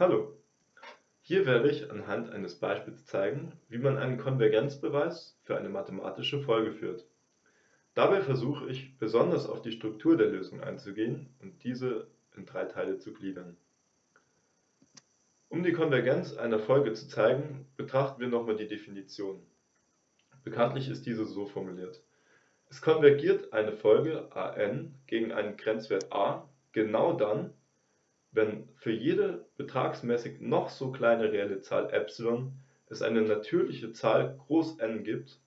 Hallo, hier werde ich anhand eines Beispiels zeigen, wie man einen Konvergenzbeweis für eine mathematische Folge führt. Dabei versuche ich besonders auf die Struktur der Lösung einzugehen und diese in drei Teile zu gliedern. Um die Konvergenz einer Folge zu zeigen, betrachten wir nochmal die Definition. Bekanntlich ist diese so formuliert. Es konvergiert eine Folge an gegen einen Grenzwert a genau dann, wenn für jede betragsmäßig noch so kleine reelle Zahl ε es eine natürliche Zahl N gibt,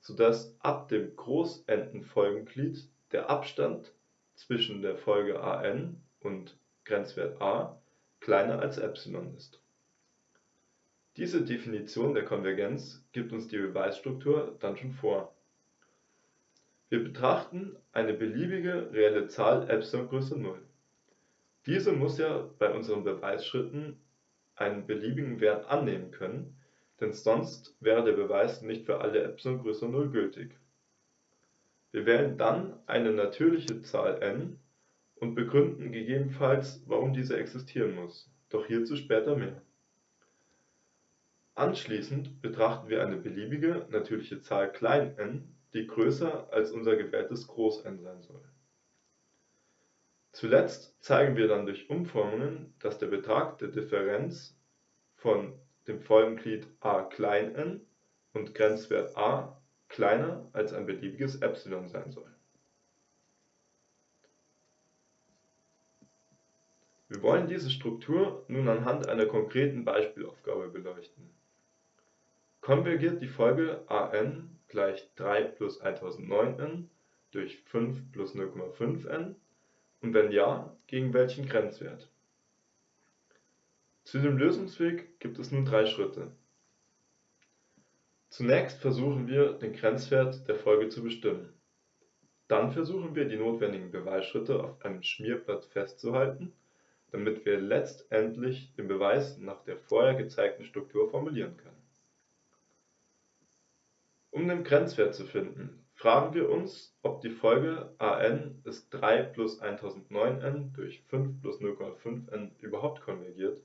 so dass ab dem n-ten Folgenglied der Abstand zwischen der Folge an und Grenzwert a kleiner als ε ist. Diese Definition der Konvergenz gibt uns die Beweisstruktur dann schon vor. Wir betrachten eine beliebige reelle Zahl ε größer 0. Diese muss ja bei unseren Beweisschritten einen beliebigen Wert annehmen können, denn sonst wäre der Beweis nicht für alle ε größer 0 gültig. Wir wählen dann eine natürliche Zahl n und begründen gegebenenfalls, warum diese existieren muss, doch hierzu später mehr. Anschließend betrachten wir eine beliebige natürliche Zahl n, die größer als unser gewähltes N sein soll Zuletzt zeigen wir dann durch Umformungen, dass der Betrag der Differenz von dem Folgenglied a-n und Grenzwert a kleiner als ein beliebiges ε sein soll. Wir wollen diese Struktur nun anhand einer konkreten Beispielaufgabe beleuchten. Konvergiert die Folge an gleich 3 plus 1009n durch 5 plus 0,5n und wenn ja, gegen welchen Grenzwert? Zu dem Lösungsweg gibt es nun drei Schritte. Zunächst versuchen wir, den Grenzwert der Folge zu bestimmen. Dann versuchen wir, die notwendigen Beweisschritte auf einem Schmierblatt festzuhalten, damit wir letztendlich den Beweis nach der vorher gezeigten Struktur formulieren können. Um den Grenzwert zu finden, fragen wir uns, ob die Folge an ist 3 plus 1009n durch 5 plus 0,5n überhaupt konvergiert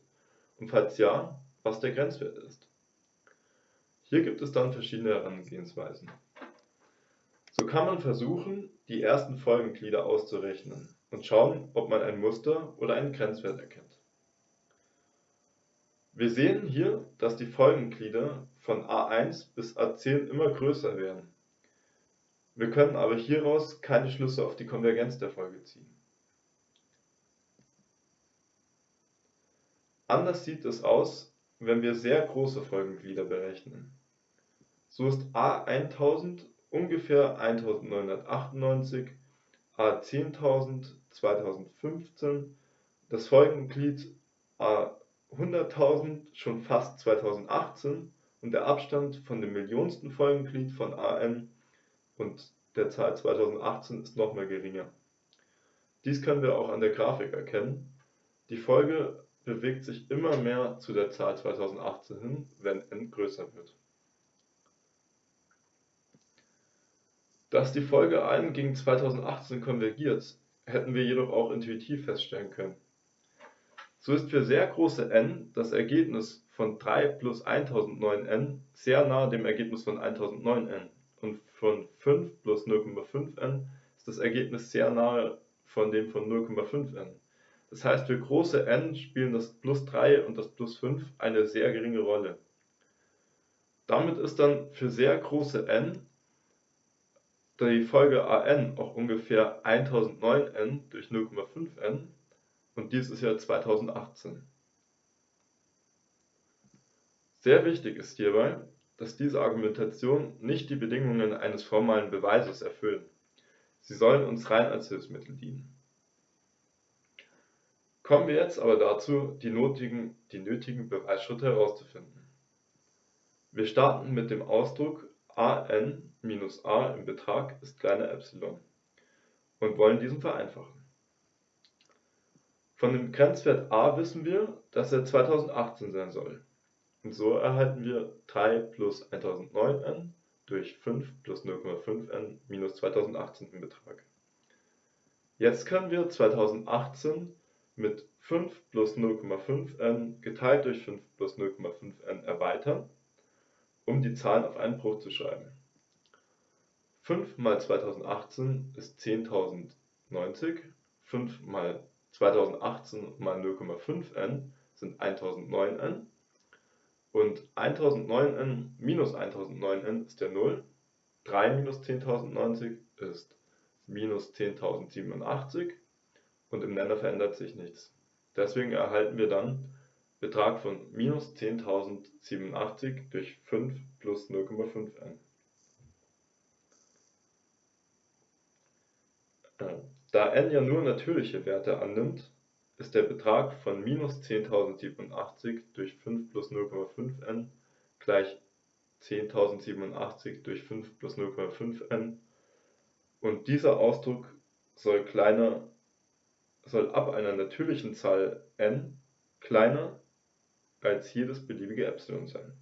und falls ja, was der Grenzwert ist. Hier gibt es dann verschiedene Herangehensweisen. So kann man versuchen, die ersten Folgenglieder auszurechnen und schauen, ob man ein Muster oder einen Grenzwert erkennt. Wir sehen hier, dass die Folgenglieder von a1 bis a10 immer größer werden wir können aber hieraus keine Schlüsse auf die Konvergenz der Folge ziehen. Anders sieht es aus, wenn wir sehr große Folgenglieder berechnen. So ist A1000 ungefähr 1998, A10000 2015, das Folgenglied A100.000 schon fast 2018 und der Abstand von dem millionsten Folgenglied von AN und der Zahl 2018 ist noch mal geringer. Dies können wir auch an der Grafik erkennen. Die Folge bewegt sich immer mehr zu der Zahl 2018 hin, wenn n größer wird. Dass die Folge 1 gegen 2018 konvergiert, hätten wir jedoch auch intuitiv feststellen können. So ist für sehr große n das Ergebnis von 3 plus 1009n sehr nahe dem Ergebnis von 1009n und von 5 plus 0,5n ist das Ergebnis sehr nahe von dem von 0,5n. Das heißt, für große n spielen das plus 3 und das plus 5 eine sehr geringe Rolle. Damit ist dann für sehr große n die Folge an auch ungefähr 1009n durch 0,5n und dies ist ja 2018. Sehr wichtig ist hierbei, dass diese Argumentation nicht die Bedingungen eines formalen Beweises erfüllen. Sie sollen uns rein als Hilfsmittel dienen. Kommen wir jetzt aber dazu, die nötigen, die nötigen Beweisschritte herauszufinden. Wir starten mit dem Ausdruck an minus a im Betrag ist kleiner ε und wollen diesen vereinfachen. Von dem Grenzwert a wissen wir, dass er 2018 sein soll. Und so erhalten wir 3 plus 1009n durch 5 plus 0,5n minus 2018 im Betrag. Jetzt können wir 2018 mit 5 plus 0,5n geteilt durch 5 plus 0,5n erweitern, um die Zahlen auf einen Bruch zu schreiben. 5 mal 2018 ist 10.090, 5 mal 2018 mal 0,5n sind 1009n und 1009n minus 1009n ist ja 0. 3 minus 10.090 ist minus 10.087 und im Nenner verändert sich nichts. Deswegen erhalten wir dann Betrag von minus 10.087 durch 5 plus 0,5n. Äh, da n ja nur natürliche Werte annimmt, ist der Betrag von minus 10.087 durch 5 plus 0,5n gleich 10.087 durch 5 plus 0,5n und dieser Ausdruck soll kleiner soll ab einer natürlichen Zahl n kleiner als jedes beliebige Epsilon sein.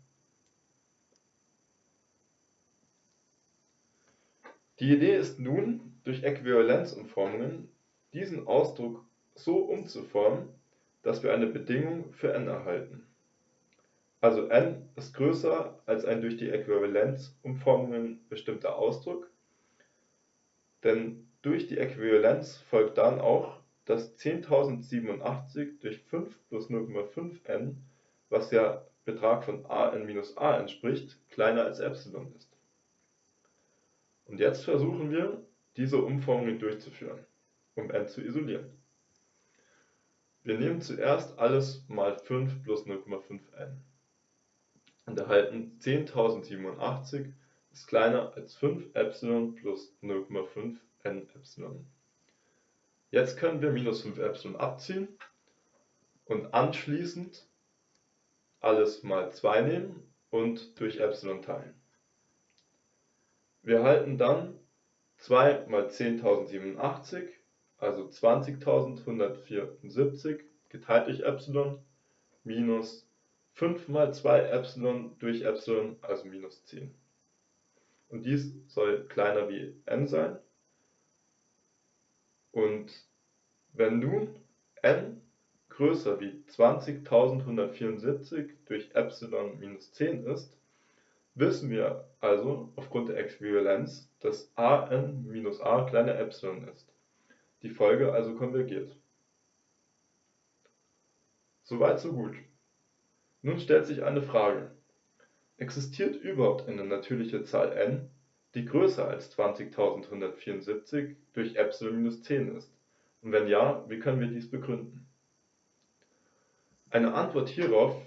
Die Idee ist nun, durch Äquivalenzumformungen diesen Ausdruck so umzuformen, dass wir eine Bedingung für n erhalten. Also n ist größer als ein durch die Äquivalenzumformungen bestimmter Ausdruck, denn durch die Äquivalenz folgt dann auch, dass 10.087 durch 5 plus 0,5n, was ja Betrag von a n minus a entspricht, kleiner als Epsilon ist. Und jetzt versuchen wir, diese Umformung durchzuführen, um n zu isolieren. Wir nehmen zuerst alles mal 5 plus 0,5n und erhalten 10.087 ist kleiner als 5 Epsilon plus 0,5 n Epsilon. Jetzt können wir minus 5 Epsilon abziehen und anschließend alles mal 2 nehmen und durch Epsilon teilen. Wir erhalten dann 2 mal 10.087, also 20.174 geteilt durch Epsilon, minus 5 mal 2 Epsilon durch Epsilon, also minus 10. Und dies soll kleiner wie n sein und wenn nun n größer wie 20.174 durch Epsilon minus 10 ist, wissen wir also aufgrund der Äquivalenz, dass an minus a kleiner Epsilon ist. Die Folge also konvergiert. Soweit so gut. Nun stellt sich eine Frage. Existiert überhaupt eine natürliche Zahl n, die größer als 20.174 durch Epsilon minus 10 ist? Und wenn ja, wie können wir dies begründen? Eine Antwort hierauf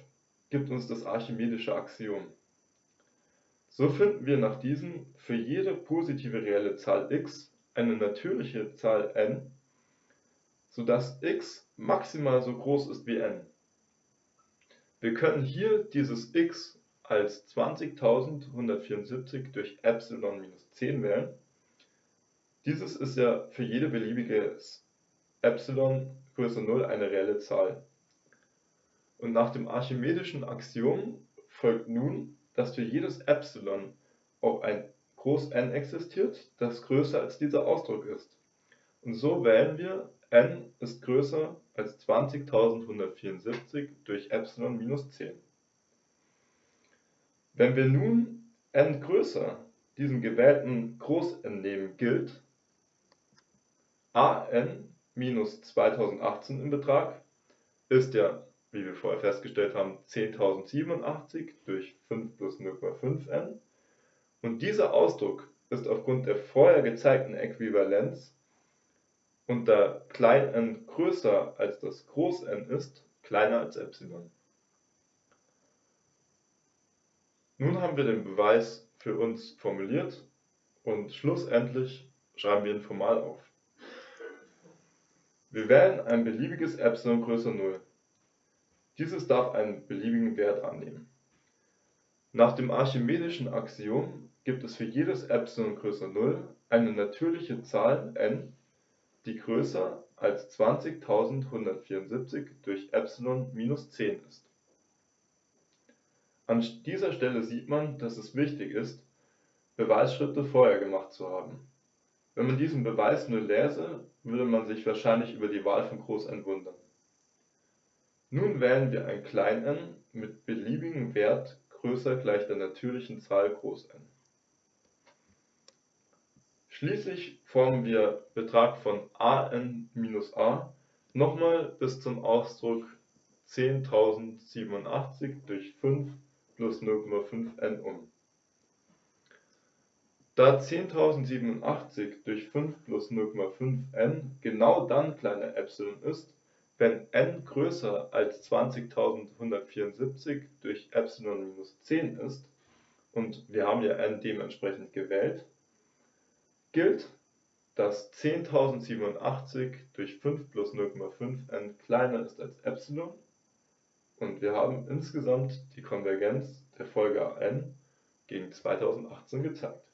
gibt uns das archimedische Axiom. So finden wir nach diesem für jede positive reelle Zahl x eine natürliche Zahl n, sodass x maximal so groß ist wie n. Wir können hier dieses x als 20.174 durch Epsilon minus 10 wählen. Dieses ist ja für jede beliebige Epsilon größer 0 eine reelle Zahl. Und nach dem archimedischen Axiom folgt nun, dass für jedes Epsilon auch ein Groß N existiert, das größer als dieser Ausdruck ist. Und so wählen wir n ist größer als 20.174 durch Epsilon minus 10. Wenn wir nun n größer diesem gewählten Groß-N nehmen, gilt an minus 2018 im Betrag ist ja, wie wir vorher festgestellt haben, 10.087 durch 5 plus 0,5n. Und dieser Ausdruck ist aufgrund der vorher gezeigten Äquivalenz und da klein n größer als das Groß N ist, kleiner als Epsilon. Nun haben wir den Beweis für uns formuliert und schlussendlich schreiben wir ihn formal auf. Wir wählen ein beliebiges Epsilon größer 0. Dieses darf einen beliebigen Wert annehmen. Nach dem archimedischen Axiom gibt es für jedes Epsilon größer 0 eine natürliche Zahl n, die größer als 20.174 durch Epsilon minus 10 ist. An dieser Stelle sieht man, dass es wichtig ist, Beweisschritte vorher gemacht zu haben. Wenn man diesen Beweis nur läse, würde man sich wahrscheinlich über die Wahl von Groß N wundern. Nun wählen wir ein n mit beliebigem Wert größer gleich der natürlichen Zahl n. Schließlich formen wir Betrag von a_n - a nochmals bis zum Ausdruck 10087 durch 5 plus 0,5n um. Da 10087 durch 5 plus 0,5n genau dann ε ist, wenn n größer als 20174 durch ε 10 ist (und wir haben ja n dementsprechend gewählt), gilt, dass 10087 durch 5 plus 0,5n kleiner ist als ε und wir haben insgesamt die Konvergenz der Folge n gegen 2018 gezeigt